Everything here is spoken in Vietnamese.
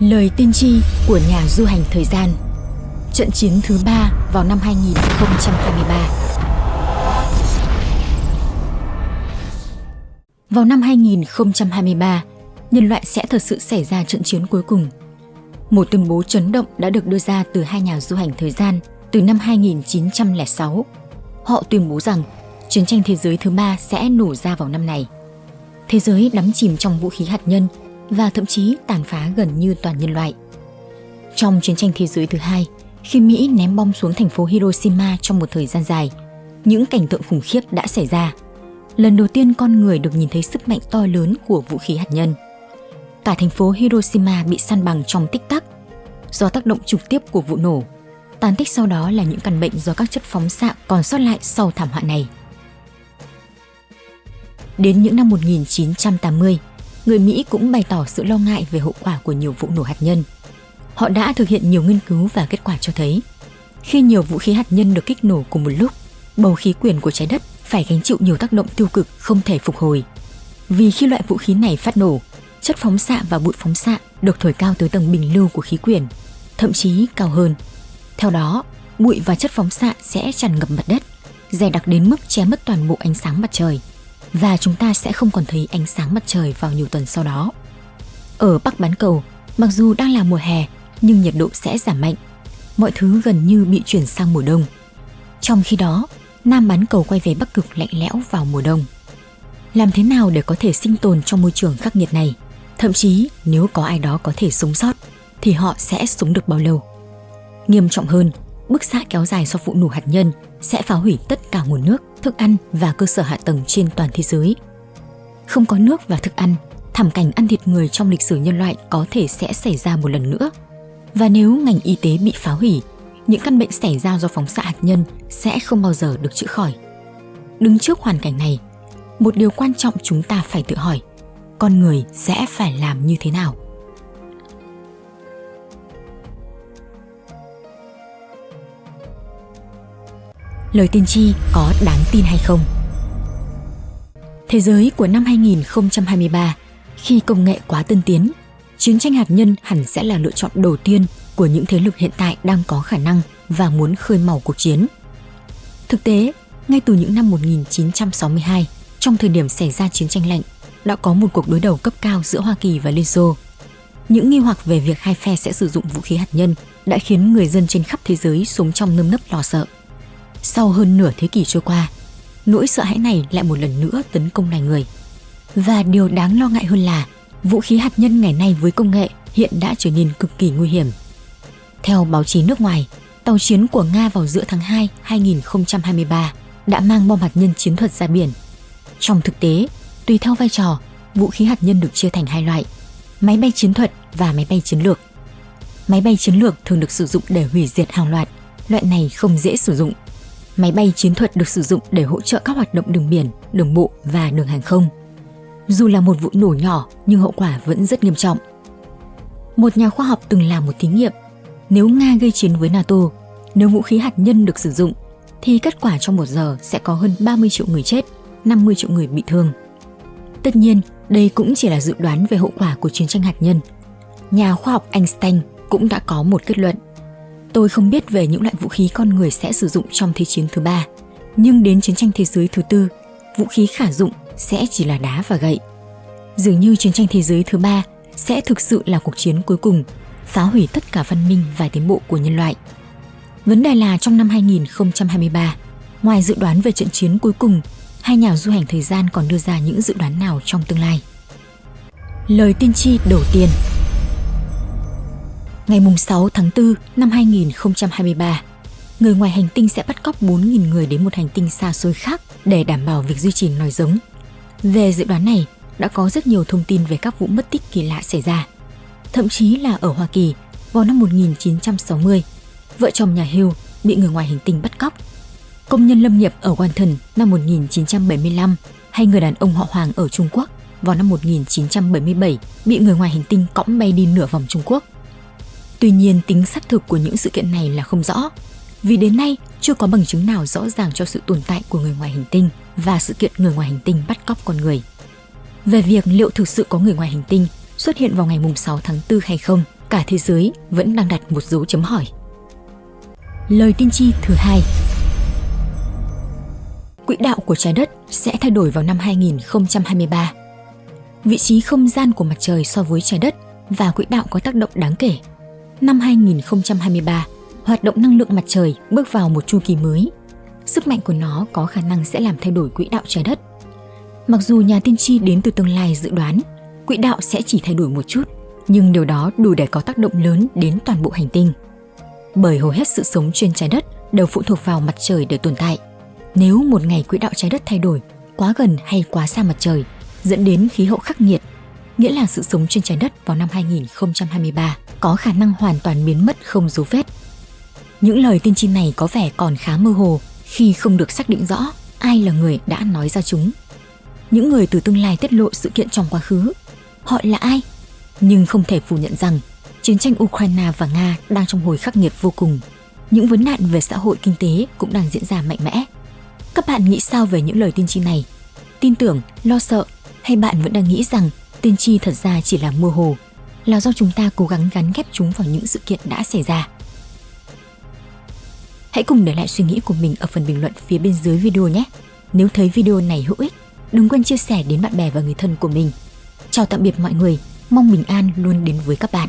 Lời tiên tri của nhà du hành thời gian Trận chiến thứ ba vào năm 2023 Vào năm 2023, nhân loại sẽ thật sự xảy ra trận chiến cuối cùng. Một tuyên bố chấn động đã được đưa ra từ hai nhà du hành thời gian từ năm 2906. Họ tuyên bố rằng chiến tranh thế giới thứ ba sẽ nổ ra vào năm này. Thế giới đắm chìm trong vũ khí hạt nhân và thậm chí tàn phá gần như toàn nhân loại. Trong chiến tranh thế giới thứ hai, khi Mỹ ném bom xuống thành phố Hiroshima trong một thời gian dài, những cảnh tượng khủng khiếp đã xảy ra. Lần đầu tiên con người được nhìn thấy sức mạnh to lớn của vũ khí hạt nhân. Cả thành phố Hiroshima bị săn bằng trong tích tắc do tác động trực tiếp của vụ nổ. Tàn tích sau đó là những căn bệnh do các chất phóng xạ còn sót lại sau thảm họa này. Đến những năm 1980, người Mỹ cũng bày tỏ sự lo ngại về hậu quả của nhiều vụ nổ hạt nhân. Họ đã thực hiện nhiều nghiên cứu và kết quả cho thấy, khi nhiều vũ khí hạt nhân được kích nổ cùng một lúc, bầu khí quyển của trái đất phải gánh chịu nhiều tác động tiêu cực không thể phục hồi. Vì khi loại vũ khí này phát nổ, chất phóng xạ và bụi phóng xạ được thổi cao tới tầng bình lưu của khí quyển, thậm chí cao hơn. Theo đó, bụi và chất phóng xạ sẽ tràn ngập mặt đất, dày đặc đến mức che mất toàn bộ ánh sáng mặt trời và chúng ta sẽ không còn thấy ánh sáng mặt trời vào nhiều tuần sau đó. Ở Bắc bán cầu, mặc dù đang là mùa hè nhưng nhiệt độ sẽ giảm mạnh. Mọi thứ gần như bị chuyển sang mùa đông. Trong khi đó, Nam bán cầu quay về Bắc cực lạnh lẽo vào mùa đông. Làm thế nào để có thể sinh tồn trong môi trường khắc nghiệt này? Thậm chí nếu có ai đó có thể sống sót thì họ sẽ sống được bao lâu? Nghiêm trọng hơn, bức xạ kéo dài do vụ nổ hạt nhân sẽ phá hủy tất cả nguồn nước, thức ăn và cơ sở hạ tầng trên toàn thế giới. Không có nước và thức ăn, thảm cảnh ăn thịt người trong lịch sử nhân loại có thể sẽ xảy ra một lần nữa. Và nếu ngành y tế bị phá hủy, những căn bệnh xảy ra do phóng xạ hạt nhân sẽ không bao giờ được chữa khỏi. Đứng trước hoàn cảnh này, một điều quan trọng chúng ta phải tự hỏi, con người sẽ phải làm như thế nào? Lời tiên tri có đáng tin hay không. Thế giới của năm 2023, khi công nghệ quá tân tiến, chiến tranh hạt nhân hẳn sẽ là lựa chọn đầu tiên của những thế lực hiện tại đang có khả năng và muốn khơi màu cuộc chiến. Thực tế, ngay từ những năm 1962, trong thời điểm xảy ra chiến tranh lạnh, đã có một cuộc đối đầu cấp cao giữa Hoa Kỳ và Liên Xô. Những nghi hoặc về việc hai phe sẽ sử dụng vũ khí hạt nhân đã khiến người dân trên khắp thế giới sống trong nơm nớp lo sợ. Sau hơn nửa thế kỷ trôi qua, nỗi sợ hãi này lại một lần nữa tấn công loài người. Và điều đáng lo ngại hơn là vũ khí hạt nhân ngày nay với công nghệ hiện đã trở nên cực kỳ nguy hiểm. Theo báo chí nước ngoài, tàu chiến của Nga vào giữa tháng 2 2023 đã mang bom hạt nhân chiến thuật ra biển. Trong thực tế, tùy theo vai trò, vũ khí hạt nhân được chia thành hai loại, máy bay chiến thuật và máy bay chiến lược. Máy bay chiến lược thường được sử dụng để hủy diệt hàng loạt, loại này không dễ sử dụng Máy bay chiến thuật được sử dụng để hỗ trợ các hoạt động đường biển, đường bộ và đường hàng không. Dù là một vụ nổ nhỏ nhưng hậu quả vẫn rất nghiêm trọng. Một nhà khoa học từng làm một thí nghiệm. Nếu Nga gây chiến với NATO, nếu vũ khí hạt nhân được sử dụng, thì kết quả trong một giờ sẽ có hơn 30 triệu người chết, 50 triệu người bị thương. Tất nhiên, đây cũng chỉ là dự đoán về hậu quả của chiến tranh hạt nhân. Nhà khoa học Einstein cũng đã có một kết luận Tôi không biết về những loại vũ khí con người sẽ sử dụng trong Thế chiến thứ ba, nhưng đến chiến tranh thế giới thứ tư, vũ khí khả dụng sẽ chỉ là đá và gậy. Dường như chiến tranh thế giới thứ ba sẽ thực sự là cuộc chiến cuối cùng, phá hủy tất cả văn minh và tiến bộ của nhân loại. Vấn đề là trong năm 2023, ngoài dự đoán về trận chiến cuối cùng, hai nhà du hành thời gian còn đưa ra những dự đoán nào trong tương lai. Lời tiên tri đầu tiên Ngày 6 tháng 4 năm 2023, người ngoài hành tinh sẽ bắt cóc 4.000 người đến một hành tinh xa xôi khác để đảm bảo việc duy trì nòi giống. Về dự đoán này, đã có rất nhiều thông tin về các vụ mất tích kỳ lạ xảy ra. Thậm chí là ở Hoa Kỳ, vào năm 1960, vợ chồng nhà Hill bị người ngoài hành tinh bắt cóc. Công nhân lâm nghiệp ở Wanton năm 1975 hay người đàn ông họ Hoàng ở Trung Quốc vào năm 1977 bị người ngoài hành tinh cõng bay đi nửa vòng Trung Quốc. Tuy nhiên tính xác thực của những sự kiện này là không rõ, vì đến nay chưa có bằng chứng nào rõ ràng cho sự tồn tại của người ngoài hành tinh và sự kiện người ngoài hành tinh bắt cóc con người. Về việc liệu thực sự có người ngoài hành tinh xuất hiện vào ngày 6 tháng 4 hay không cả thế giới vẫn đang đặt một dấu chấm hỏi. Lời tiên tri thứ hai Quỹ đạo của trái đất sẽ thay đổi vào năm 2023. Vị trí không gian của mặt trời so với trái đất và quỹ đạo có tác động đáng kể. Năm 2023, hoạt động năng lượng mặt trời bước vào một chu kỳ mới. Sức mạnh của nó có khả năng sẽ làm thay đổi quỹ đạo trái đất. Mặc dù nhà tiên tri đến từ tương lai dự đoán quỹ đạo sẽ chỉ thay đổi một chút, nhưng điều đó đủ để có tác động lớn đến toàn bộ hành tinh. Bởi hầu hết sự sống trên trái đất đều phụ thuộc vào mặt trời để tồn tại. Nếu một ngày quỹ đạo trái đất thay đổi, quá gần hay quá xa mặt trời, dẫn đến khí hậu khắc nghiệt, nghĩa là sự sống trên trái đất vào năm 2023 có khả năng hoàn toàn biến mất không dấu vết. Những lời tiên tri này có vẻ còn khá mơ hồ khi không được xác định rõ ai là người đã nói ra chúng. Những người từ tương lai tiết lộ sự kiện trong quá khứ họ là ai. Nhưng không thể phủ nhận rằng chiến tranh Ukraine và Nga đang trong hồi khắc nghiệt vô cùng. Những vấn nạn về xã hội kinh tế cũng đang diễn ra mạnh mẽ. Các bạn nghĩ sao về những lời tiên tri này? Tin tưởng, lo sợ hay bạn vẫn đang nghĩ rằng tiên tri thật ra chỉ là mơ hồ, là do chúng ta cố gắng gắn ghép chúng vào những sự kiện đã xảy ra? Hãy cùng để lại suy nghĩ của mình ở phần bình luận phía bên dưới video nhé. Nếu thấy video này hữu ích, đừng quên chia sẻ đến bạn bè và người thân của mình. Chào tạm biệt mọi người, mong bình an luôn đến với các bạn.